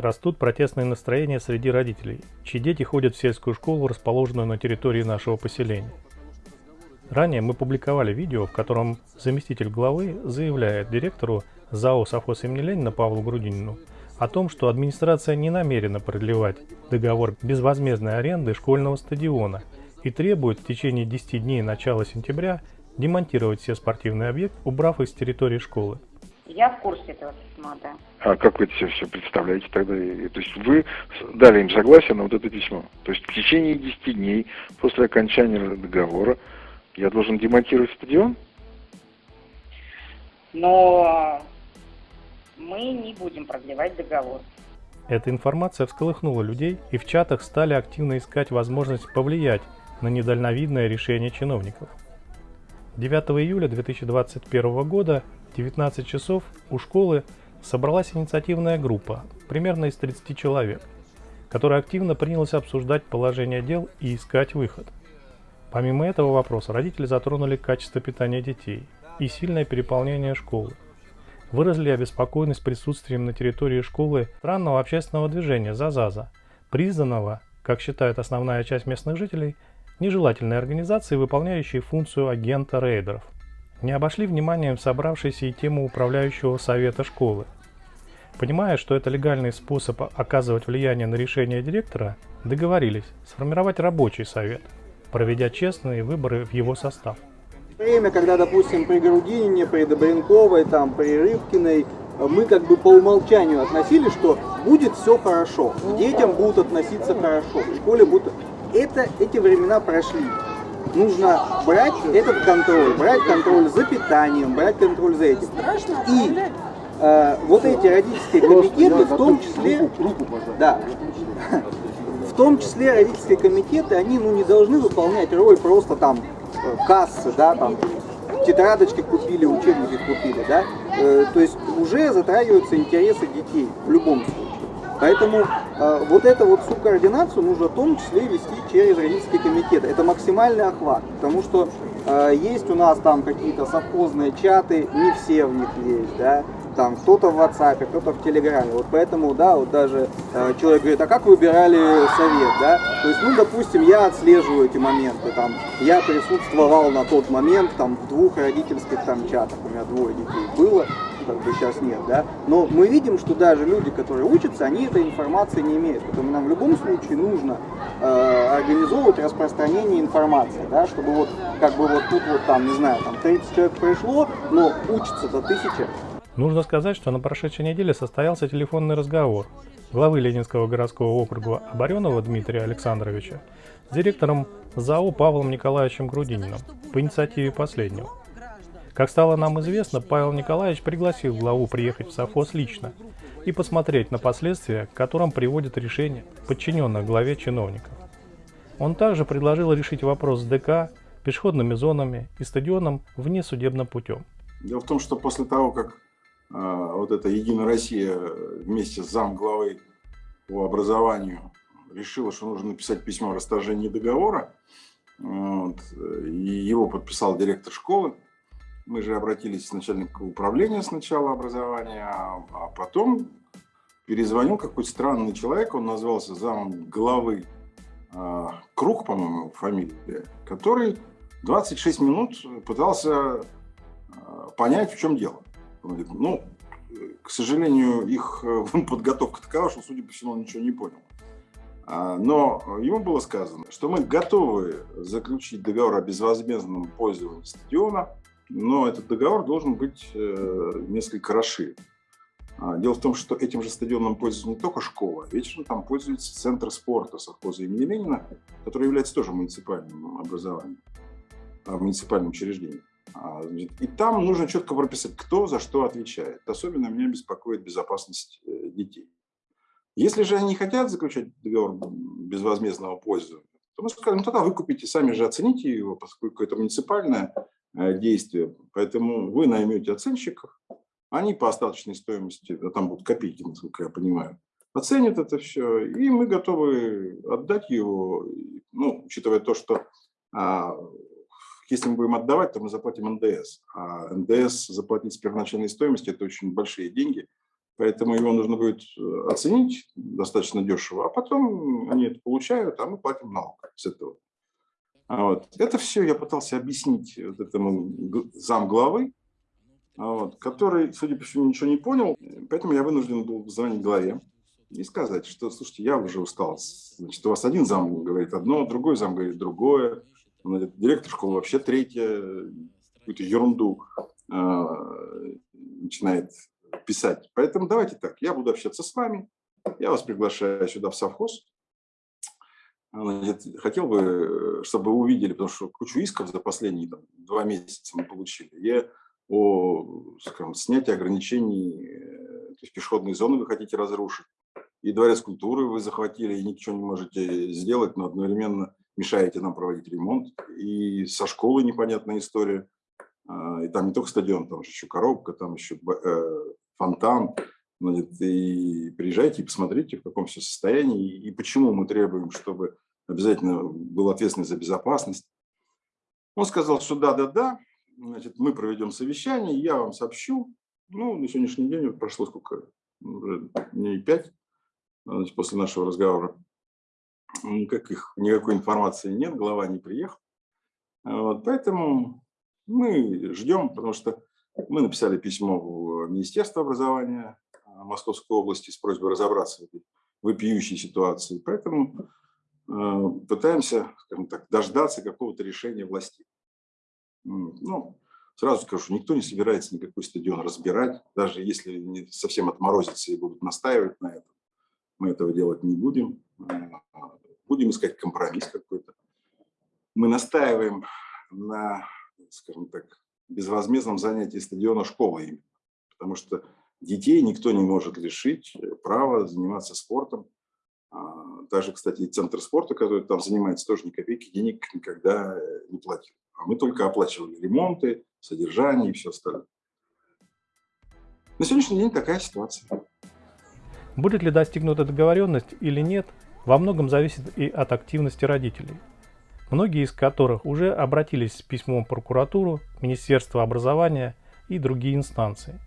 растут протестные настроения среди родителей, чьи дети ходят в сельскую школу, расположенную на территории нашего поселения. Ранее мы публиковали видео, в котором заместитель главы заявляет директору ЗАО «Совхоз имени Ленина» Павлу Грудинину о том, что администрация не намерена продлевать договор безвозмездной аренды школьного стадиона и требует в течение 10 дней начала сентября демонтировать все спортивные объекты, убрав их с территории школы. Я в курсе этого письма, да. А как вы это все, все представляете тогда? То есть вы дали им согласие на вот это письмо. То есть в течение 10 дней после окончания договора я должен демонтировать стадион? Но мы не будем продлевать договор. Эта информация всколыхнула людей, и в чатах стали активно искать возможность повлиять на недальновидное решение чиновников. 9 июля 2021 года 19 часов у школы собралась инициативная группа, примерно из 30 человек, которая активно принялась обсуждать положение дел и искать выход. Помимо этого вопроса, родители затронули качество питания детей и сильное переполнение школы. Выразили обеспокоенность присутствием на территории школы странного общественного движения «Зазаза», признанного, как считает основная часть местных жителей, нежелательной организацией, выполняющей функцию агента рейдеров. Не обошли вниманием собравшиеся и тему управляющего совета школы. Понимая, что это легальный способ оказывать влияние на решение директора, договорились сформировать рабочий совет – проведя честные выборы в его состав. Время, когда, допустим, при Грудинине, при Добренковой, там, при Рыбкиной, мы как бы по умолчанию относили, что будет все хорошо, детям будут относиться хорошо, в школе будут... Это, эти времена прошли. Нужно брать этот контроль, брать контроль за питанием, брать контроль за этим. И э, вот эти родительские комитеты, в том числе, да, том числе родительские комитеты, они ну, не должны выполнять роль просто там э, кассы, да, там тетрадочки купили, учебники купили, да, э, то есть уже затрагиваются интересы детей в любом случае. Поэтому э, вот эту вот всю координацию нужно в том числе вести через родительские комитеты. Это максимальный охват, потому что э, есть у нас там какие-то совхозные чаты, не все в них есть, да, там кто-то в WhatsApp, кто-то в Телеграме. Вот поэтому, да, вот даже э, человек говорит, а как выбирали совет, да? То есть, ну, допустим, я отслеживаю эти моменты, там, я присутствовал на тот момент, там, в двух родительских там чатах, у меня двое детей было, как бы сейчас нет, да, но мы видим, что даже люди, которые учатся, они этой информации не имеют, поэтому нам в любом случае нужно э, организовывать распространение информации, да, чтобы вот, как бы вот тут вот там, не знаю, там 30 человек пришло, но учится-то тысяча, Нужно сказать, что на прошедшей неделе состоялся телефонный разговор главы Ленинского городского округа Оборенова Дмитрия Александровича с директором ЗАО Павлом Николаевичем Грудининым по инициативе последнего. Как стало нам известно, Павел Николаевич пригласил главу приехать в совхоз лично и посмотреть на последствия, к которым приводит решение подчиненных главе чиновников. Он также предложил решить вопрос с ДК, пешеходными зонами и стадионом внесудебным путем. Дело в том, что после того, как а, вот эта Единая Россия вместе с зам главы по образованию решила, что нужно написать письмо о расторжении договора. Вот, и его подписал директор школы. Мы же обратились к начальнику управления сначала образования, а, а потом перезвонил какой-то странный человек, он назвался замом главы э, Круг, по-моему, фамилия, который 26 минут пытался э, понять, в чем дело. Он говорит, ну, к сожалению, их э, подготовка такова, что, судя по всему, он ничего не понял. А, но ему было сказано, что мы готовы заключить договор о безвозмездном пользовании стадиона, но этот договор должен быть э, несколько расширен. А, дело в том, что этим же стадионом пользуется не только школа, вечером там пользуется Центр спорта совхоза имени Ленина, который является тоже муниципальным образованием, а, муниципальным учреждением. А, и там нужно четко прописать, кто за что отвечает. Особенно меня беспокоит безопасность э, детей. Если же они хотят заключать договор безвозмездного пользования, то мы скажем, «Ну, тогда вы купите, сами же оцените его, поскольку это муниципальное э, действие. Поэтому вы наймете оценщиков, они по остаточной стоимости, а там будут копейки, насколько я понимаю, оценят это все, и мы готовы отдать его, ну, учитывая то, что а, если мы будем отдавать, то мы заплатим НДС. А НДС заплатить с первоначальной стоимости – это очень большие деньги. Поэтому его нужно будет э, оценить достаточно дешево, а потом они это получают, а мы платим налог с этого. А вот. Это все я пытался объяснить вот этому замглавы, а вот, который, судя по всему, ничего не понял, поэтому я вынужден был звонить главе и сказать, что, слушайте, я уже устал. Значит, у вас один зам говорит одно, другой зам говорит другое, директор школы вообще третье, какую-то ерунду э, начинает писать. Поэтому давайте так, я буду общаться с вами, я вас приглашаю сюда в совхоз. Хотел бы, чтобы вы увидели, потому что кучу исков за последние там, два месяца мы получили. Я о скажем, снятии ограничений, э, то есть пешеходные зоны вы хотите разрушить, и дворец культуры вы захватили, и ничего не можете сделать, но одновременно мешаете нам проводить ремонт, и со школы непонятная история, а, и там не только стадион, там еще коробка, там еще фонтан, и приезжайте и посмотрите, в каком все состоянии, и почему мы требуем, чтобы обязательно был ответственный за безопасность. Он сказал, что да-да-да, значит, мы проведем совещание, я вам сообщу. Ну, на сегодняшний день прошло сколько, уже дней пять значит, после нашего разговора. Никаких, никакой информации нет, глава не приехал. Вот, поэтому мы ждем, потому что мы написали письмо в Министерство образования Московской области с просьбой разобраться в этой вопиющей ситуации. Поэтому э, пытаемся, скажем так, дождаться какого-то решения властей. Ну, сразу скажу, никто не собирается никакой стадион разбирать, даже если не совсем отморозятся и будут настаивать на этом. Мы этого делать не будем. А, будем искать компромисс какой-то. Мы настаиваем на, скажем так, безвозмездном занятии стадиона школы, потому что детей никто не может лишить права заниматься спортом. А, даже, кстати, центр спорта, который там занимается, тоже ни копейки денег никогда э, не платил. А мы только оплачивали ремонты, содержание и все остальное. На сегодняшний день такая ситуация. Будет ли достигнута договоренность или нет, во многом зависит и от активности родителей, многие из которых уже обратились с письмом в прокуратуру, Министерство образования и другие инстанции.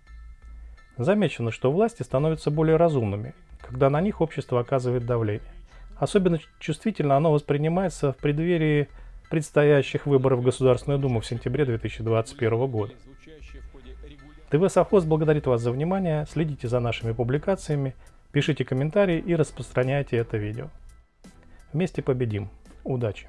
Замечено, что власти становятся более разумными, когда на них общество оказывает давление. Особенно чувствительно оно воспринимается в преддверии предстоящих выборов в Государственную Думу в сентябре 2021 года. ТВ Совхоз благодарит вас за внимание, следите за нашими публикациями, пишите комментарии и распространяйте это видео. Вместе победим. Удачи!